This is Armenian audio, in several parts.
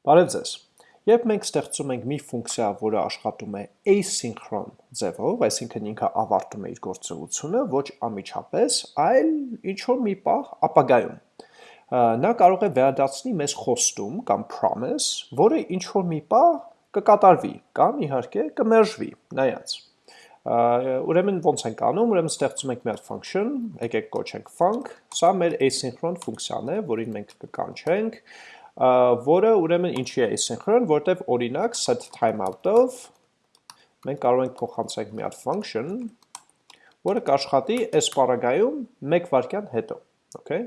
Բարև ձեզ։ Երբ մենք ստեղծում ենք մի ֆունկցիա, որը աշխատում է asynchron ձևով, այսինքն ինքը ավարտում է իր գործողությունը ոչ ամիջապես, այլ ինչ-որ մի պահ ապագայում, նա կարող է վերադարձնի մեզ խոստում կամ promise, որը ինչ-որ մի պահ կկատարվի կամ իհարկե կմերժվի, նայած։ Ուրեմն ոնց ենք անում, ուրեմն ստեղծում ենք մի հատ function, եկեք կոչենք func, սա մեր asynchron ֆունկցիան է, որին մենք կկանչենք, որը ուրեմն ինչի է asynchron, որտեվ օրինակ set timeout-ով մենք կարող ենք փոխանցենք մի հատ function, որը կաշխատի այս պարագայում 1 վայրկյան հետո, okay?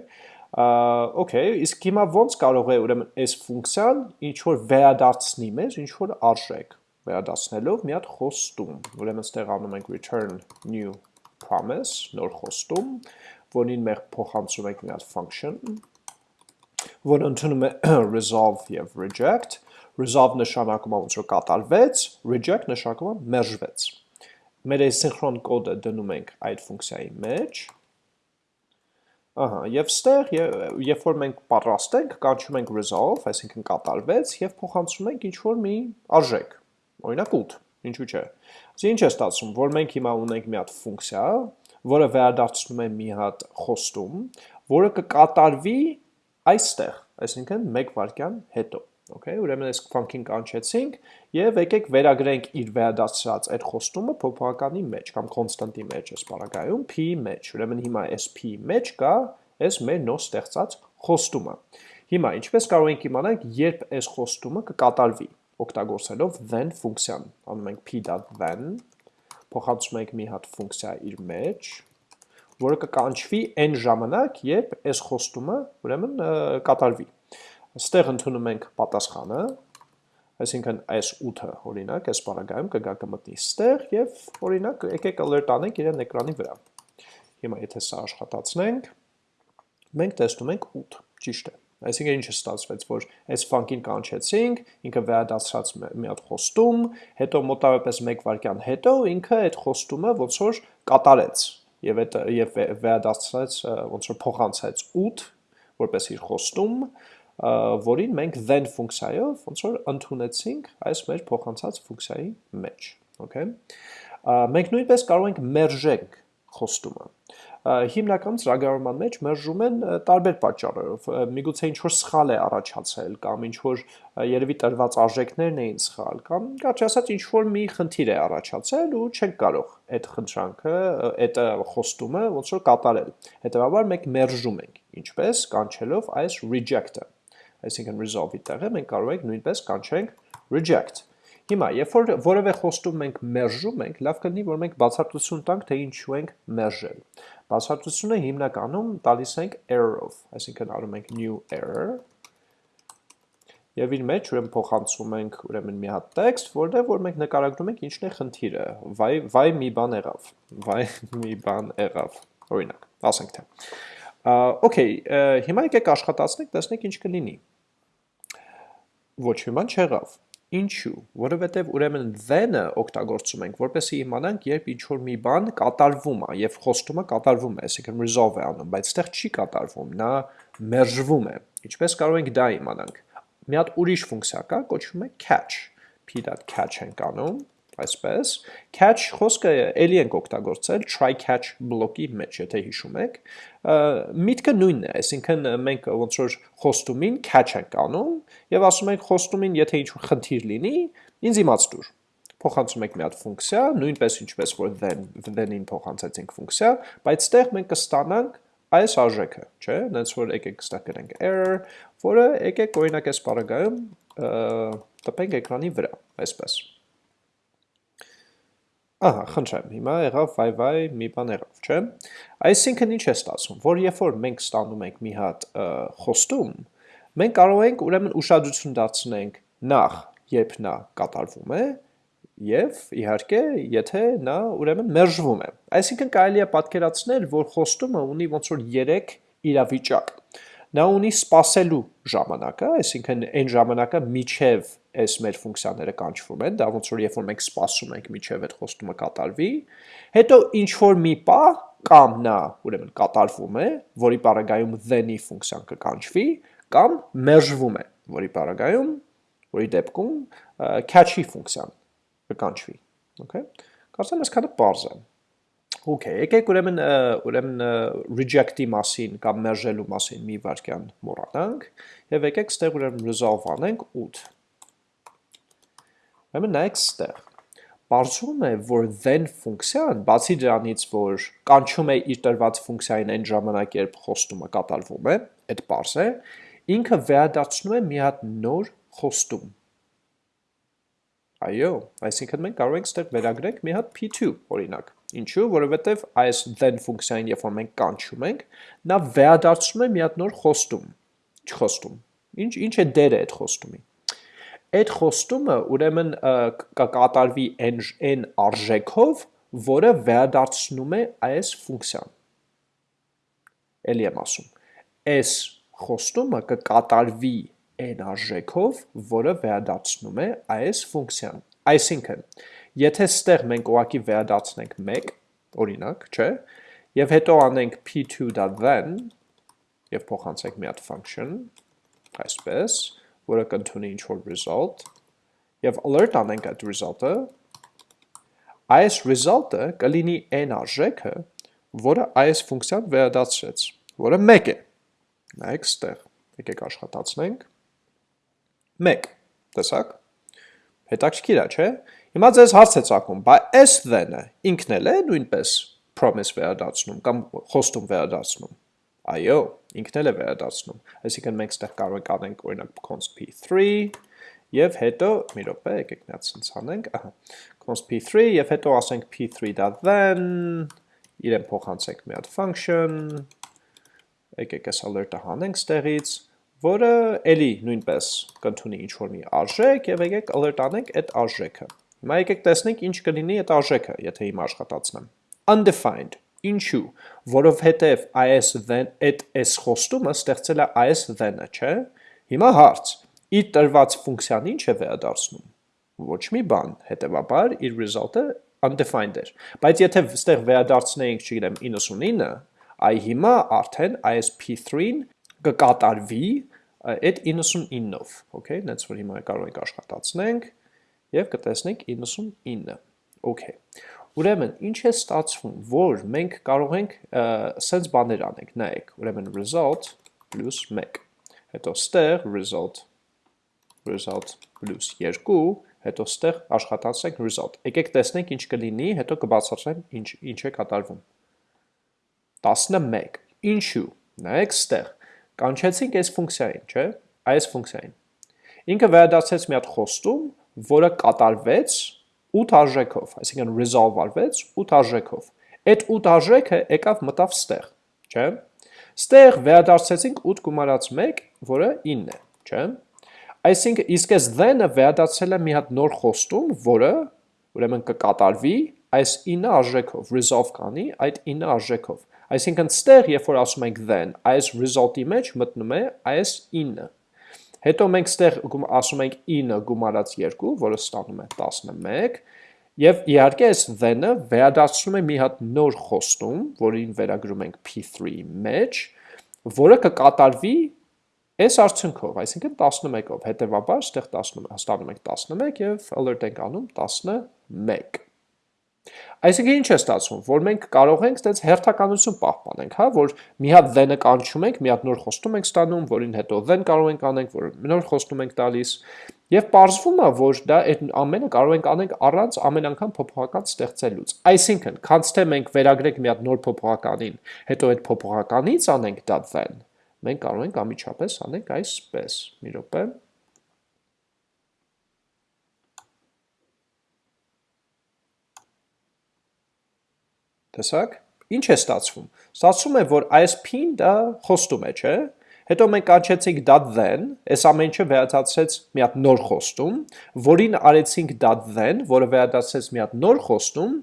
Okay, իսկ հիմա ոնց կարող է ուրեմն այս ֆունկցիան ինչ որ վերադարձնի մեզ ինչ որ արժեք, վերադարձնելով մի հատ խոստում, ուրեմն ստեղ անում ենք return new promise, նոր խոստում, որին մենք փոխանցում ենք մի հատ function, որը ընդունում է resolve եւ reject, resolve նշանակում է ոնց որ կատարվեց, reject նշանակում է մերժվեց։ Մեր asynchron կոդը դնում ենք այդ ֆունկցիայի մեջ, Ահա, եւ ստեղ երբ որ մենք պատրաստ ենք, կանչում ենք resolve, այսինքն կատարվեց եւ փոխանցում ենք ինչ որ մի արժեք, օրինակ 8, ինչու՞ չէ։ Իսկ ինչ է ստացվում, որ մենք հիմա ունենք մի հատ ֆունկցիա, որը վերադարձնում է մի հատ խոստում, որը կկատարվի այստեղ, այսինքն 1 վայրկյան հետո։ Okay, ուրեմն այս function կանչեցինք եւ եկեք վերագրենք իր վերադարձած այդ խոստումը փոփոխականի մեջ կամ constant-ի մեջ այս բaragայում p մեջ։ Ուրեմն հիմա այս p մեջ կա այս մեր նոր ստեղծած խոստումը։ Հիմա ինչպես կարող ենք իմանալ, երբ այս խոստումը կկատարվի, օգտագործելով then ֆունկցիան։ Անում ենք p.then, փոխանցում ենք մի հատ ֆունկցիա իր մեջ, որը կկանչվի այն ժամանակ, երբ այս խոստումը ուրեմն կատարվի։ Ստեղ ընդունում ենք պատասխանը, այսինքն այս 8-ը օրինակ այս բaragայում կգա կմտնի ստեղ եւ օրինակ եկեք alert անենք իրեն էկրանի վրա։ Հիմա եթե սա աշխատացնենք, մենք տեսնում ենք 8, ճիշտ է։ Այսինքն ինչը ստացվեց, որ այս function կանչեցինք, ինքը վերադարձրած մի հատ խոստում, հետո մոտավորապես 1 վայրկյան հետո ինքը այդ խոստումը ոնց որ կատարեց եւ այդ եւ վերադարձրեց ոնց որ փոխանցեց 8 որպես իր խոստում, որին մենք then ֆունկցիայով ոնց որ ընդունեցինք այս մեր փոխանցած ֆունկցիայի մեջ, okay? Մենք նույնպես կարող ենք մերժենք խոստումը հիմնական ծրագրավորման մեջ մերժում են տարբեր պատճառերով։ Միգուցե ինչ որ սխալ է առաջացել կամ ինչ որ երևի տրված արժեքներն էին սխալ կամ կարճ ասած ինչ որ մի խնդիր է առաջացել ու չենք կարող այդ խնդրանքը, այդ խոստումը ոնց որ կատարել։ Հետևաբար մենք մերժում ենք, ինչպես կանչելով այս reject-ը։ Այսինքն resolve-ի տեղը մենք կարող ենք նույնպես կանչենք reject Հիմա, երբ որ որևէ խոստում մենք մերժում ենք, լավ կլինի, որ մենք բացատրություն տանք, թե ինչու ենք մերժել։ Բացատրությունը հիմնականում տալիս ենք error-ով, այսինքն անում ենք new error, Եվ իր մեջ ուրեմն փոխանցում ենք ուրեմն մի հատ տեքստ, որտեղ որ մենք նկարագրում ենք ինչն է խնդիրը։ Վայ վայ մի բան եղավ։ Վայ մի բան եղավ։ Օրինակ, ասենք թե։ Okay, հիմա եկեք աշխատացնենք, տեսնենք ինչ կլինի։ Ոչ մի բան չեղավ։ Ինչու, որովհետև ուրեմն then-ը օգտագործում ենք, որպեսզի իմանանք, երբ ինչ-որ մի բան կատարվում է եւ խոստումը կատարվում է, այսինքն resolve է անում, բայց այդտեղ չի կատարվում, նա մերժվում է։ Ինչպես կարող ենք դա իմանանք։ Մի հատ ուրիշ ֆունկցիա կա, կոչվում է catch։ p.catch ենք անում, այսպես, catch խոսքը էլի ենք օգտագործել try catch բլոկի մեջ, եթե հիշում եք, միտքը նույնն է, այսինքն մենք ոնց որ խոստումին catch ենք անում եւ ասում ենք խոստումին, եթե ինչ-որ խնդիր լինի, ինձ իմաց տուր փոխանցում ենք մի հատ ֆունկցիա, նույնպես ինչպես որ then then-ին փոխանցեցինք ֆունկցիա, բայց ստեղ մենք կստանանք այս արժեքը, չէ՞, նենց որ եկեք ստեղ գրենք error, որը եկեք օրինակ այս բaragայում տպենք էկրանի վրա, այսպես։ Ահա, խնդրեմ, հիմա եղավ վայ-վայ մի բան եղավ, չէ՞։ Այսինքն ինչ է ստացվում, որ երբ որ մենք ստանում ենք մի հատ խոստում, մենք կարող ենք ուրեմն ուշադրություն դարձնենք նախ, երբ նա կատարվում է, եւ իհարկե, եթե նա ուրեմն մերժվում է։ Այսինքն կարելի է պատկերացնել, որ խոստումը ունի ոնց որ 3 իրավիճակ Նա ունի սպասելու ժամանակը, այսինքն այն ժամանակը միջև այս մեր ֆունկցիաները կանչվում են, դա ոնց որ երբ որ մենք սպասում ենք միջև այդ խոստումը կատարվի, հետո ինչ որ մի պա կամ նա ուրեմն կատարվում է, որի պարագայում then-ի ֆունկցիան կկանչվի, կամ մերժվում է, որի պարագայում, որի դեպքում catch-ի ֆունկցիան կկանչվի, okay? Կարծեմ այսքանը պարզ է։ Okay, եկեք ուրեմն ուրեմն reject-ի մասին կամ մերժելու մասին մի վարքյան մոռանանք եւ եկեք ստեղ ուրեմն resolve անենք 8։ Ուրեմն նայեք ստեղ։ Բարձում է, որ then ֆունկցիան, բացի դրանից, որ կանչում է իր տրված ֆունկցիային այն ժամանակ, երբ խոստումը կատարվում է, այդ բարձ է, ինքը վերադարձնում է մի հատ նոր խոստում։ Այո, այսինքն մենք կարող ենք ստեղ վերագրենք մի հատ p2, օրինակ։ Ինչու, որովհետև այս then ֆունկցիային, երբ որ մենք կանչում ենք, նա վերադարձնում է մի հատ նոր խոստում։ Ինչ խոստում։ Ինչ ինչ է դերը այդ խոստումի։ Այդ խոստումը ուրեմն կկատարվի n n արժեքով, որը վերադարձնում է այս ֆունկցիան։ Էլի եմ ասում։ Այս խոստումը կկատարվի n արժեքով, որը վերադարձնում է այս ֆունկցիան։ Այսինքն, եթե ստեղ մենք ուղակի վերադարձնենք 1, օրինակ, չէ, եւ հետո անենք p2.then եւ փոխանցենք մի հատ function, այսպես, որը կընդունի ինչ-որ result, եւ alert անենք այդ result-ը, այս result-ը կլինի n արժեքը, որը այս ֆունկցիան վերադարձրեց, որը 1 է։ Նայեք ստեղ, եկեք աշխատացնենք։ 1, տեսակ, հետաքրքիր է, չէ, հիմա ձեզ հարց է ծակում, բա այս then-ը ինքն էլ է նույնպես promise վերադարձնում կամ խոստում վերադարձնում, այո, ինքն էլ է վերադարձնում, այսինքն մենք ստեղ կարող ենք անենք օրինակ const p3 և հետո, մի ռոպե, եկեք միատ սնց անենք, ահա, const p3 և հետո ասենք p3.then, իրեն փոխանցենք մի հատ function, եկեք այս alert-ը հանենք ստեղից, որը էլի նույնպես կընդունի ինչ-որ մի արժեք և եկեք alert անենք այդ արժեքը։ Հիմա եկեք տեսնենք ինչ կլինի այդ արժեքը, եթե հիմա աշխատացնեմ։ Undefined, ինչու, որովհետև IS then, այդ այս խոստումը ստեղծել է IS then-ը, չէ։ Հիմա հարց, իր տրված ֆունկցիան ինչ է վերադարձնում։ Ոչ մի բան, հետևաբար իր result-ը undefined էր։ Բայց եթե ստեղ վերադարձնեինք, չգիտեմ, 99, այ հիմա արդեն ISP3-ն կկատարվի այդ 99-ով, okay, նենց որ հիմա կարող ենք աշխատացնենք եւ կտեսնենք 99, okay։ Ուրեմն, ինչ է ստացվում, որ մենք կարող ենք սենց բաներ անենք, նայեք, ուրեմն result plus 1, հետո ստեղ result, result plus 2, հետո ստեղ աշխատացնենք result։ Եկեք տեսնենք ինչ կլինի, հետո կբացատրեմ ինչ, ինչ է կատարվում։ 11, ինչու, նայեք ստեղ, կանչեցինք այս ֆունկցիային, չէ, այս ֆունկցիային։ Ինքը վերադարձեց մի հատ խոստում, որը կատարվեց 8 արժեքով, այսինքն resolve արվեց 8 արժեքով։ Այդ 8 արժեքը եկավ մտավ ստեղ, չէ։ Ստեղ վերադարձեցինք 8 գումարած 1, որը 9 է, չէ։ Այսինքն իսկ այս then-ը վերադարձել է մի հատ նոր խոստում, որը ուրեմն կկատարվի այս 9 արժեքով, resolve կանի այդ 9 արժեքով։ Այսինքն ստեղ, երբ որ ասում ենք then, այս result-ի մեջ մտնում է այս 9։ Հետո մենք ստեղ ասում ենք 9 գումարած 2, որը ստանում է 11, եւ իհարկե այս then-ը վերադարձնում է մի հատ նոր խոստում, որին վերագրում ենք p3 մեջ, որը կկատարվի այս արդյունքով, այսինքն 11-ով, հետևաբար ստեղ 10 ստանում ենք 11 եւ alert ենք անում 11։ Այսինքն ինչ է ստացվում, որ մենք կարող ենք այդպես հերթականություն պահպանենք, հա, որ մի հատ then-ը կանչում ենք, մի հատ նոր խոստում ենք ստանում, որին հետո then կարող ենք անենք, որ նոր խոստում ենք տալիս, եւ ողջվում է, որ դա այդ ամենը կարող ենք անենք առանց ամեն անգամ փոփոխական ստեղծելուց։ Այսինքն, քանց թե մենք վերագրենք մի հատ նոր փոփոխականին, հետո այդ փոփոխականից անենք դա then, մենք կարող ենք ամիջապես անենք այսպես։ Մի րոպե։ Տեսակ, ինչ է ստացվում։ Ստացվում է, որ այս p-ն դա խոստում է, չէ։ Հետո մենք կանչեցինք .then, այս ամեն ինչը վերադարձեց մի հատ նոր խոստում, որին արեցինք .then, որը վերադարձեց մի հատ նոր խոստում,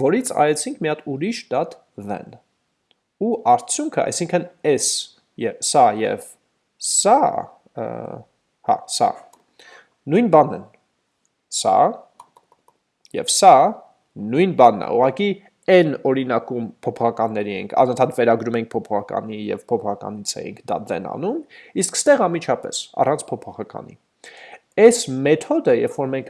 որից արեցինք մի հատ ուրիշ .then։ Ու արդյունքը, այսինքն s, սա եւ սա, հա, սա նույն բանն են։ Սա եւ սա նույն բանն է։ Ուղղակի n օրինակում փոփոխականների ենք, անընդհատ վերագրում ենք փոփոխականի եւ փոփոխականից ենք դա then անում, իսկ ստեղ ամիջապես առանց փոփոխականի։ այս մեթոդը, երբ որ մենք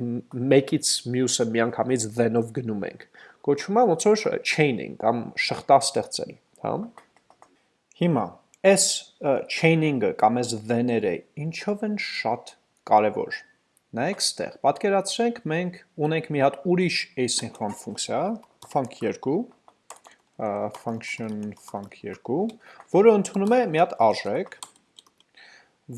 մեկից մյուսը միանգամից then-ով գնում ենք, կոչվում է ոնց որ chaining կամ շղթա ստեղծել, հա։ Հիմա այս chaining-ը կամ այս then-երը ինչով են շատ կարևոր։ Նայեք ստեղ, պատկերացրենք մենք ունենք մի հատ ուրիշ asynchron ֆունկցիա, func2, function func2, որը ընդունում է մի հատ արժեք,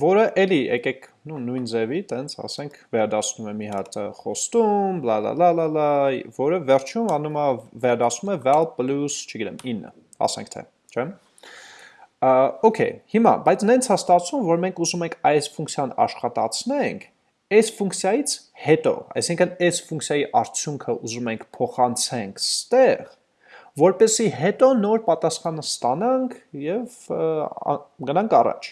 որը էլի եկեք նու նույն ձևի, տենց ասենք վերադասնում է մի հատ խոստում, բլա լա լա լա լա, որը վերջում անում է վերադասում է val plus, չգիտեմ, 9, ասենք թե, չէ՞։ Okay, հիմա, բայց նենց է ստացվում, որ մենք ուզում ենք այս ֆունկցիան աշխատացնենք, այս ֆունկցիայից հետո, այսինքն այս ֆունկցիայի արդյունքը ուզում ենք փոխանցենք ստեղ, որպեսի հետո նոր պատասխանը ստանանք եւ գնանք առաջ։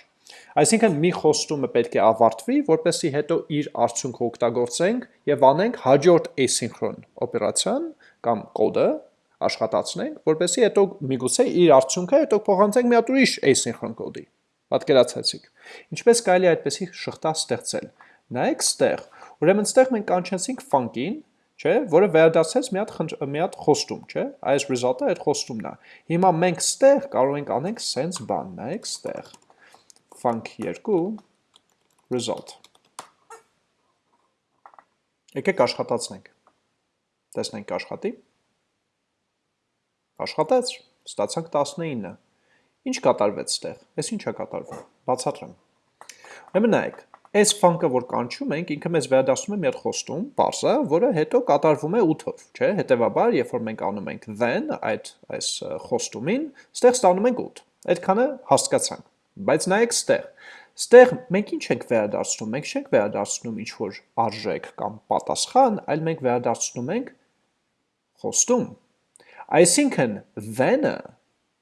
Այսինքն մի խոստումը պետք է ավարտվի, որպեսի հետո իր արդյունքը օգտագործենք եւ անենք հաջորդ asynchron օպերացիան կամ կոդը աշխատացնենք, որպեսի հետո միգուցե իր արդյունքը հետո փոխանցենք մի հատ ուրիշ asynchron կոդի։ Պատկերացեցիք։ Ինչպես կարելի է այդպեսի շղթա ստեղծել։ Նայեք ստեղ, ուրեմն ստեղ մենք կանչեցինք func-ին, չէ, որը վերադասեց մի հատ մի հատ խոստում, չէ։ Այս result-ը այդ խոստումն է։ Հիմա մենք ստեղ կարող ենք անենք sense բան, նայեք ստեղ func2 result։ Եկեք աշխատացնենք։ Տեսնենք աշխատի։ Աշխատեց, ստացանք 19։ Ինչ կատարվեց ստեղ։ Էս ինչ է կատարվում։ Բացատրեմ։ Ուրեմն նայեք, այս func-ը որ կանչում ենք, ինքը մեզ վերադասում է մի հատ խոստում, parse-ը, որը հետո կատարվում է 8-ով, չէ՞։ Հետևաբար, երբ որ մենք անում ենք then այդ այս խոստումին, ստեղ ստանում ենք 8։ Այդքանը հասկացանք։ Բայց նայեք ստեղ։ Ստեղ մենք ինչ ենք վերադարձնում։ Մենք չենք վերադարձնում ինչ որ արժեք կամ պատասխան, այլ մենք վերադարձնում ենք խոստում։ Այսինքն then-ը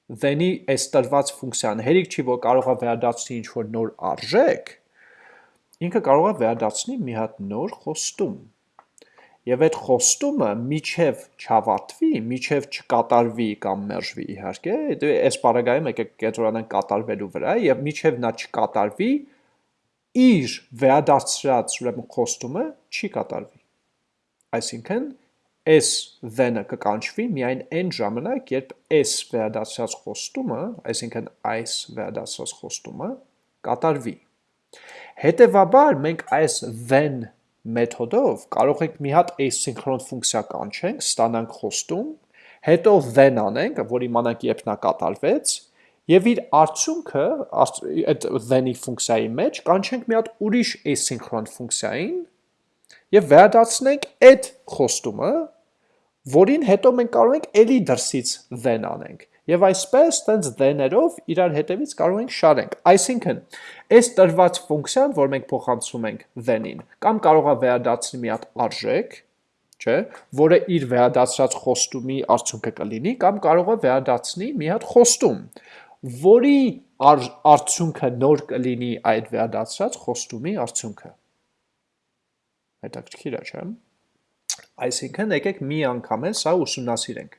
then-ի այս տրված ֆունկցիան հերիք չի որ կարող է վերադարձնի ինչ որ նոր արժեք, ինքը կարող է վերադարձնի մի հատ նոր խոստում եւ այդ խոստումը միջև չավարտվի, միջև չկատարվի կամ մերժվի իհարկե, դե այս բaragայում եկեք կենտրոնանանք կատարվելու վրա եւ միջև նա չկատարվի, իր վերադարձրած ուրեմն խոստումը չի կատարվի։ Այսինքն s then-ը կկանչվի միայն այն ժամանակ, երբ s վերադարձած խոստումը, այսինքն այս վերադարձած խոստումը կատարվի։ Հետևաբար մենք այս then մեթոդով կարող ենք մի հատ asynchron ֆունկցիա կանչենք, ստանանք խոստում, հետո then անենք, որ իմանանք երբ նա կատարվեց, եւ իր արդյունքը այդ then-ի ֆունկցիայի մեջ կանչենք մի հատ ուրիշ asynchron ֆունկցիային եւ վերադարձնենք այդ խոստումը, որին հետո մենք կարող ենք ելի դրսից then անենք։ Եվ այսպես տենց then-երով իրար հետևից կարող ենք շարենք։ Այսինքն, այս տրված ֆունկցիան, որ մենք փոխանցում ենք then-ին, կամ կարող է վերադարձնի մի հատ արժեք, չէ, որը իր վերադարձած խոստումի արդյունքը կլինի, կամ կարող է վերադարձնի մի հատ խոստում, որի արդյունքը նոր կլինի այդ վերադարձած խոստումի արդյունքը։ Հետաքրքիր է, չէ՞։ Այսինքն, եկեք մի անգամ էլ սա ուսումնասիրենք։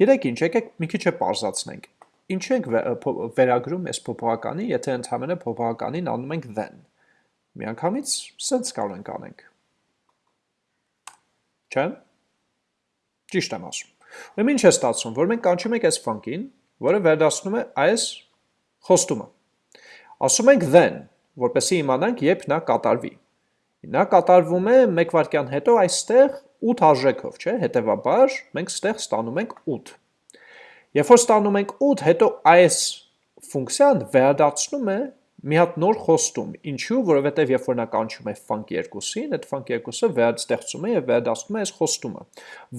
Գիտեք ինչ, եկեք մի քիչ է պարզացնենք։ Ինչ ենք վերագրում այս փոփոխականի, եթե ընդհանրապես փոփոխականին անում ենք then։ Միանգամից sense կարող ենք անենք։ Չէ՞։ Ճիշտ եմ ասում։ Ուրեմն ինչ է ստացվում, որ մենք կանչում ենք այս func-ին, որը վերադասնում է այս խոստումը։ Ասում ենք then, որպեսզի իմանանք, երբ նա կատարվի։ Նա կատարվում է 1 վայրկյան հետո այստեղ 8 արժեքով, չէ, հետևաբար մենք ստեղ ստանում ենք 8։ Երբ որ ստանում ենք 8, հետո այս ֆունկցիան վերադարձնում է մի հատ նոր խոստում։ Ինչու, որովհետև երբ որ նա կանչում է func2-ին, այդ func2-ը վերստեղծում է եւ վերադասնում է այս խոստումը,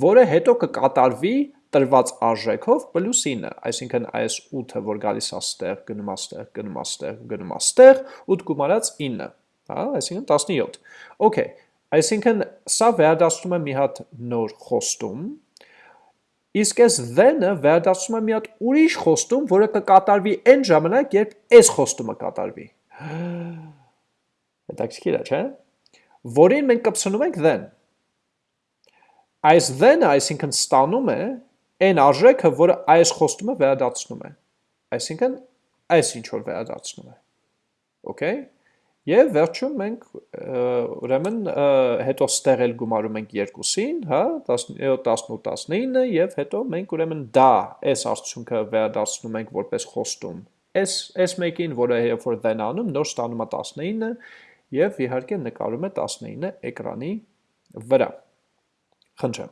որը հետո կկատարվի տրված արժեքով պլյուս 9, այսինքն այս 8-ը, որ գալիս է ստեղ, գնում է ստեղ, գնում է ստեղ, գնում է ստեղ, 8 գումարած 9, հա, այսինքն 17։ Okay, Այսինքն սա վերադասում է մի հատ նոր խոստում, իսկ այս then-ը վերադասում է մի հատ ուրիշ խոստում, որը կկատարվի այն ժամանակ, երբ այս խոստումը կատարվի։ Հետաքրքիր է, չէ՞։ Որին մենք կպցնում ենք then։ Այս then-ը, այսինքն ստանում է այն արժեքը, որը այս խոստումը վերադարձնում է։ Այսինքն այս ինչ որ վերադարձնում է։ Okay։ Եվ վերջում մենք ուրեմն հետո ստեղ էլ գումարում ենք երկուսին, հա, 17, 18, 19 եւ հետո մենք ուրեմն դա այս արդյունքը վերադարձնում ենք որպես խոստում։ Այս այս մեկին, որը երբ որ then անում, նոր ստանում է 19 եւ իհարկե նկարում է 19 էկրանի վրա։ Խնդրեմ։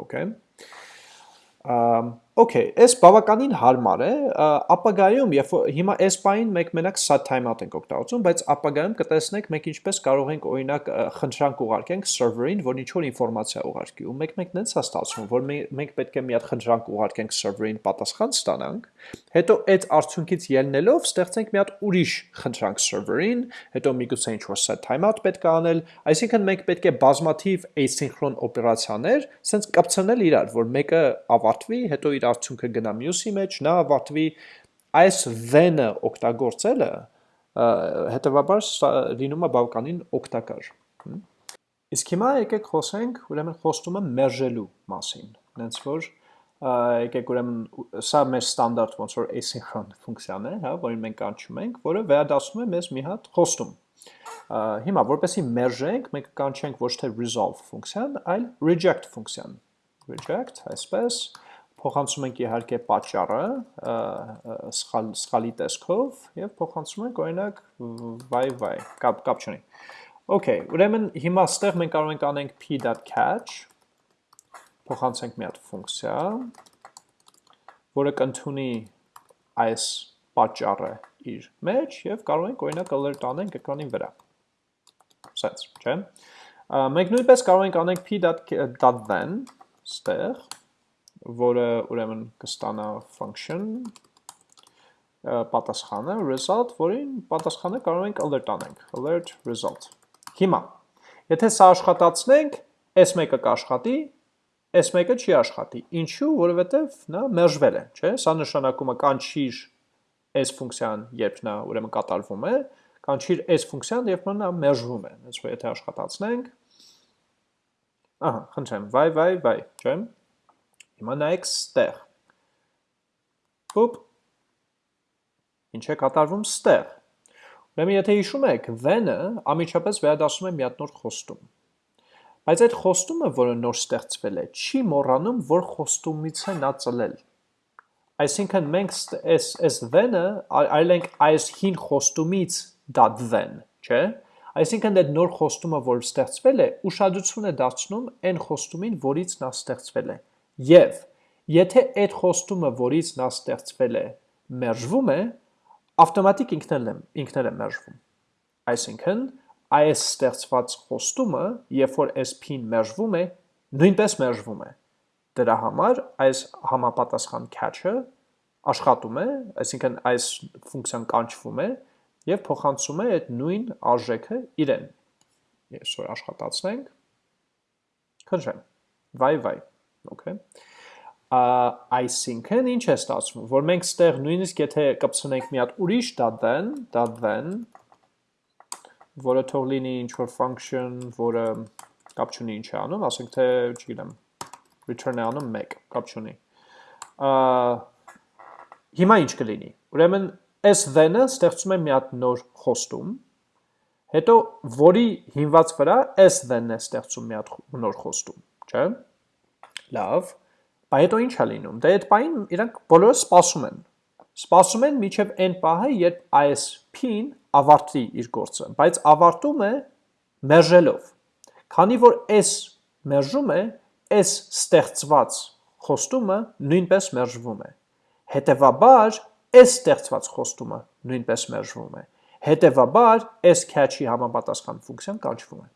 Okay։ Okay, այս բավականին հարմար է, ապագայում, երբ հիմա այս բային մենք մենակ sat timeout ենք օգտագործում, բայց ապագայում կտեսնենք մենք ինչպես կարող ենք օրինակ խնդրանք ուղարկենք server-ին, որ ինչ-որ ինֆորմացիա ուղարկի, ու մեկ-մեկ նենց է ստացվում, որ մենք պետք է մի հատ խնդրանք ուղարկենք server-ին պատասխան ստանանք, հետո այդ արդյունքից ելնելով ստեղծենք մի հատ ուրիշ խնդրանք server-ին, հետո միգուցե ինչ-որ set timeout պետք է անել, այսինքն մենք պետք է բազմաթիվ asynchron օպերացիաներ սենց կպցնել իրար, որ մեկը ավարտվի, հետո իր արդյունքը գնա մյուսի մեջ, նա ավարտվի այս then-ը օգտագործելը հետևաբար լինում է բավականին օգտակար։ Իսկ հիմա եկեք խոսենք ուրեմն խոստումը մերժելու մասին, նենց որ եկեք ուրեմն սա մեր ստանդարտ ոնց որ asynchron ֆունկցիան է, հա, որին մենք կանչում ենք, որը վերադասում է մեզ մի հատ խոստում։ Հիմա որպեսի մերժենք, մենք կանչենք ոչ թե resolve ֆունկցիան, այլ reject ֆունկցիան։ Reject, այսպես, փոխանցում ենք իհարկե պատճառը սխալ սխալի տեսքով եւ փոխանցում ենք օրինակ y y կապ կապ չունի Okay, ուրեմն հիմա ստեղ մենք կարող ենք անենք p.catch փոխանցենք մի հատ ֆունկցիա, որը կընդունի այս պատճառը իր մեջ եւ կարող ենք օրինակ alert անենք էկրանին վրա։ Սենց, չէ՞։ Մենք նույնպես կարող ենք անենք p.then ստեղ որը ուրեմն կստանա function պատասխանը result, որին պատասխանը կարող ենք alert անենք, alert result։ Հիմա, եթե սա աշխատացնենք, այս մեկը կաշխատի, այս մեկը չի աշխատի։ Ինչու, որովհետև նա մերժվել է, չէ՞։ Սա նշանակում է կանչիր այս ֆունկցիան, երբ նա ուրեմն կատարվում է, կանչիր այս ֆունկցիան, երբ նա մերժվում է։ Այս որ եթե աշխատացնենք, ահա, խնդրեմ, վայ, վայ, վայ, չէ՞։ Հիմա նայեք ստեղ։ Ոպ։ Ինչ է կատարվում ստեղ։ Ուրեմն եթե հիշում եք, then-ը ամիջապես վերադասում է մի հատ նոր խոստում։ Բայց այդ խոստումը, որը նոր ստեղծվել է, չի մոռանում, որ խոստումից է նա ծլել։ Այսինքն մենք այս այս then-ը այլ ենք այս հին խոստումից that then, չէ՞։ Այսինքն այդ նոր խոստումը, որ ստեղծվել է, ուշադրություն է դարձնում այն խոստումին, որից նա ստեղծվել է։ Եվ եթե այդ խոստումը, որից նա ստեղծվել է, մերժվում է, ավտոմատիկ ինքն էլ ինքն է մերժվում։ Այսինքն, այս ստեղծված խոստումը, երբ որ SP-ն մերժվում է, նույնպես մերժվում է։ Դրա համար այս համապատասխան catch-ը աշխատում է, այսինքն այս ֆունկցիան կանչվում է եւ փոխանցում է այդ նույն արժեքը իրեն։ որ աշխատացնենք, քննեմ։ Վայ վայ Okay։ Այսինքն ինչ է ստացվում, որ մենք ստեղ նույնիսկ եթե կպցնենք մի հատ ուրիշ dot-then, dot-then, որը թող լինի ինչ-որ function, որը կապ չունի ինչ է անում, ասենք թե, չգիտեմ, return է անում 1, կապ չունի։ Հիմա ինչ կլինի։ Ուրեմն այս then-ը ստեղծում է մի հատ նոր խոստում, հետո որի հիմված վրա այս then-ն է ստեղծում մի հատ նոր խոստում, չէ՞։ Լավ, բա հետո ինչ է լինում։ Դե այդ պահին իրանք բոլորը սպասում են։ Սպասում են միջև այն պահը, երբ ISP-ն ավարտի իր գործը, բայց ավարտում է մերժելով։ Քանի որ S մերժում է, S ստեղծված խոստումը նույնպես մերժվում է։ Հետևաբար S ստեղծված խոստումը նույնպես մերժվում է։ Հետևաբար S catch-ի համապատասխան ֆունկցիան կանչվում է։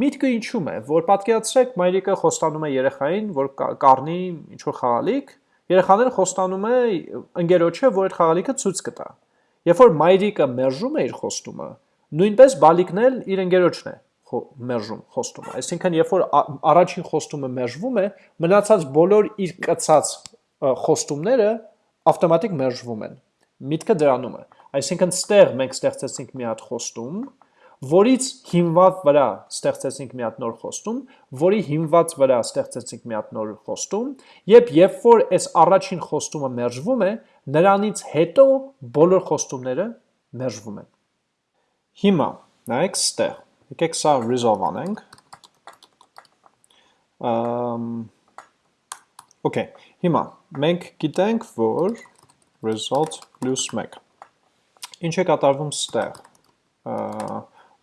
Միտքը ինչու՞մ է, որ պատկերացրեք մայրիկը խոստանում է երեխային, որ կառնի ինչ-որ խաղալիք, երեխաները խոստանում է ընկերոջը, որ այդ խաղալիքը ցույց կտա։ Երբ որ մայրիկը մերժում է իր խոստումը, նույնպես բալիկն էլ իր ընկերոջն է մերժում խոստումը։ Այսինքն, երբ որ առաջին խոստումը մերժվում է, մնացած բոլոր իր կցած խոստումները ավտոմատիկ մերժվում են։ Միտքը դրանում է։ Այսինքն, ստեղ մենք ստեղծեցինք մի հատ խոստում, որից հիմված վրա ստեղծեցինք մի հատ նոր խոստում, որի հիմված վրա ստեղծեցինք մի հատ նոր խոստում, եւ երբ որ այս առաջին խոստումը մերժվում է, նրանից հետո բոլոր խոստումները մերժվում են։ Հիմա նայեք ստեղ։ Եկեք սա resolve անենք։ Ամ Okay, հիմա մենք գիտենք, որ result plus 1 ինչ է կատարվում ստեղ,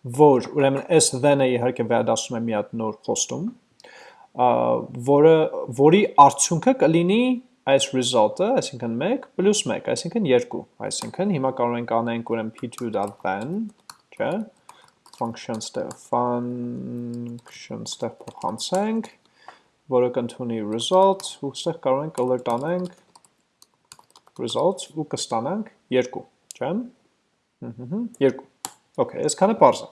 որ ուրեմն s then-ը իհարկե վերադասում է մի հատ նոր խոստում, որը որի արդյունքը կլինի այս result-ը, այսինքն 1 plus 1, այսինքն 2, այսինքն հիմա կարող ենք անենք ուրեմն p2.then, չէ, function ստեղ function ստեղ փոխանցենք որը կընդունի result ու ստեղ կարող ենք alert անենք results ու կստանանք 2, չէ՞։ Ահա, 2։ Okay, այսքանը པարզ է։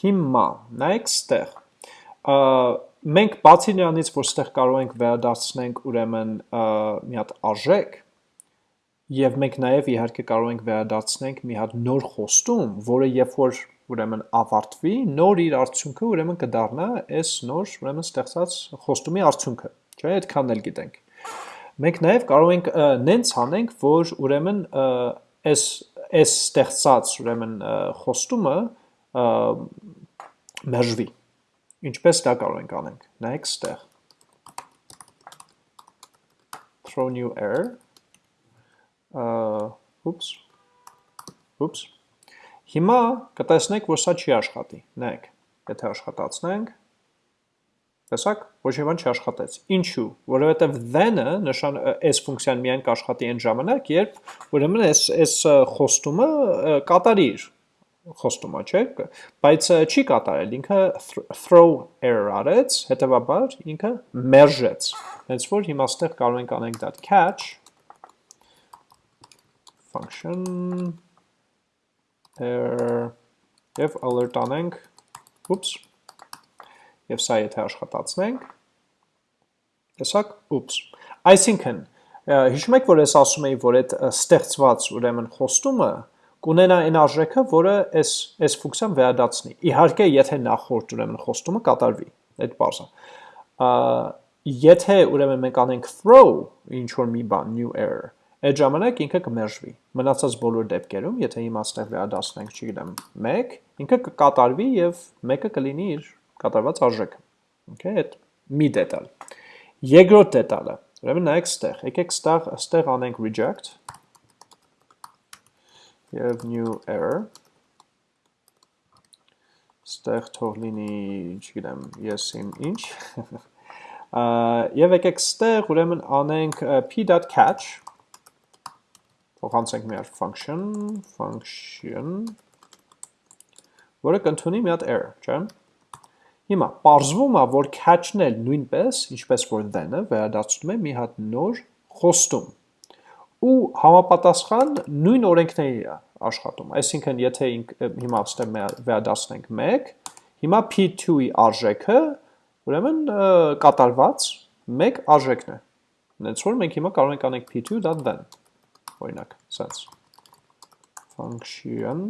Հիմա նայեք ստեղ։ Մենք բացի նրանից, որ ստեղ կարող ենք վերադարձնենք ուրեմն մի հատ արժեք, եւ մենք նաեւ իհարկե կարող ենք վերադարձնենք մի հատ նոր խոստում, որը երբ որ ուրեմն ավարտվի, նոր իր արդյունքը ուրեմն կդառնա այս նոր ուրեմն ստեղծած խոստումի արդյունքը, չէ՞, այդքանն էլ գիտենք։ Մենք նաև կարող ենք նենց անենք, որ ուրեմն այս այս ստեղծած ուրեմն խոստումը մերժվի։ Ինչպես դա կարող ենք անենք։ Նայեք ստեղ throw new error uh, oops oops Հիմա կտեսնեք, որ սա չի աշխատի։ Նայեք, եթե աշխատացնենք, տեսակ, ոչ մի բան չաշխատեց։ Ինչու՞, որովհետև then-ը նշան այս ֆունկցիան միայն կաշխատի այն ժամանակ, երբ ուրեմն այս այս խոստումը կատարի իր խոստումը, չէ՞, բայց չի կատարել, ինքը throw error արեց, հետեւաբար ինքը մերժեց։ Հենց որ հիմա ստեղ կարող ենք անենք that catch function եւ alert անենք, ուպս, եւ սա եթե աշխատացնենք, տեսակ, ուպս, այսինքն, հիշում եք, որ ես ասում էի, որ այդ ստեղծված ուրեմն խոստումը կունենա այն արժեքը, որը այս այս ֆունկցիան վերադարձնի։ Իհարկե, եթե նախորդ ուրեմն խոստումը կատարվի, այդ բարձը։ Եթե ուրեմն մենք անենք throw ինչ որ մի բան new error, Այդ ժամանակ ինքը կմերժվի։ Մնացած բոլոր դեպքերում, եթե հիմա ստեղ վերադասնենք, չգիտեմ, 1, ինքը կկատարվի եւ 1-ը կլինի իր կատարված արժեքը։ Okay, այդ մի դետալ։ Երկրորդ դետալը։ Ուրեմն նայեք ստեղ, եկեք ստեղ ստեղ անենք reject եւ new error ստեղ թող լինի, չգիտեմ, ես իմ ինչ։ Եվ եկեք ստեղ ուրեմն անենք p.catch փոխանցենք մի հատ function, function, որը կընդունի մի հատ error, չէ՞։ Հիմա parzվում է, որ catch-ն էլ նույնպես, ինչպես որ then-ը վերադարձնում է մի հատ նոր խոստում։ Ու համապատասխան նույն օրենքների է աշխատում։ Այսինքն, եթե հիմա ստեմ վերադարձնենք 1, հիմա p2-ի արժեքը ուրեմն կատարված 1 արժեքն է։ Հենց որ մենք հիմա կարող ենք անենք p2.then օրինակ, սենց function,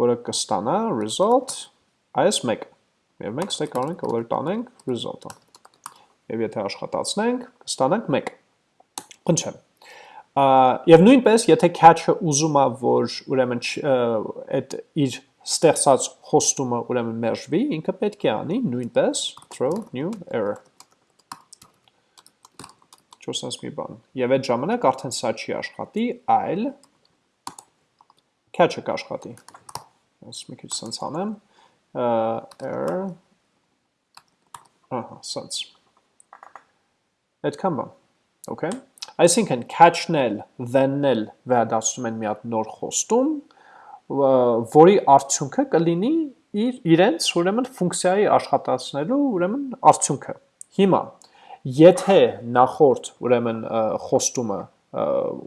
որը կստանա result այս մեկ, և մենք ստե կարող ենք alert անենք result-ը, և եթե աշխատացնենք, կստանանք մեկ, խնչեմ, և նույնպես, եթե catch-ը ուզում է, որ ուրեմն իր ստեղծած խոստումը ուրեմն մերժվի, ինքը պետք է անի նույնպես throw new error ինչ-որ sense մի բան։ Եվ այդ ժամանակ արդեն սա չի աշխատի, այլ catch-ը կաշխատի։ Ես մի քիչ sense անեմ, error, ահա, sense։ Այդքան բան, okay։ Այսինքն catch-ն էլ, then-ն էլ վերադասում են մի հատ նոր խոստում, որի արդյունքը կլինի իր իրենց ուրեմն ֆունկցիայի աշխատացնելու ուրեմն արդյունքը։ Հիմա Եթե նախորդ ուրեմն խոստումը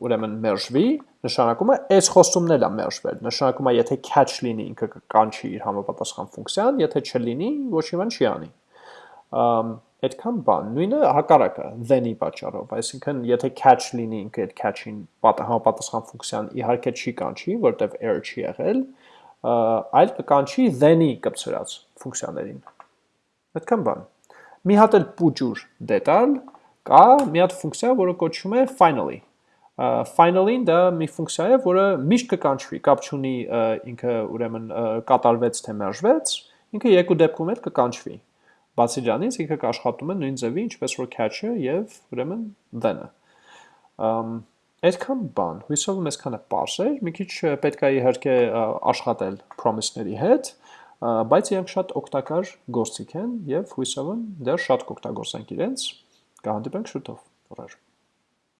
ուրեմն մերժվի, նշանակում է այս խոստումն էլ է մերժվել։ Նշանակում է եթե catch լինի ինքը կանչի իր համապատասխան ֆունկցիան, եթե չլինի, ոչ մի բան չի անի։ Այդքան բան, նույնը հակառակը then-ի պատճառով, այսինքն եթե catch լինի ինքը այդ catch-ին համապատասխան ֆունկցիան իհարկե չի կանչի, որտեվ error չի եղել, այլ կկանչի then-ի կպցրած ֆունկցիաներին։ Այդքան բան մի հատ էլ պուճուր դետալ կա մի հատ ֆունկցիա, որը կոչվում է finally։ finally-ին դա մի ֆունկցիա է, որը միշտ կկանչվի, կապ չունի ինքը ուրեմն կատարվեց թե մերժվեց, ինքը երկու դեպքում էլ կկանչվի։ Բացի դրանից ինքը կաշխատում է նույն ձևի, ինչպես որ catch-ը եւ ուրեմն then-ը։ Այդքան բան, հույսով եմ այսքանը པարս էր, մի քիչ պետք է իհարկե աշխատել promise-ների հետ, բայց իրանք շատ օգտակար գործիք են եւ հույսով եմ դեռ շատ կօգտագործենք իրենց։ Կհանդիպենք շուտով։ Օրեր։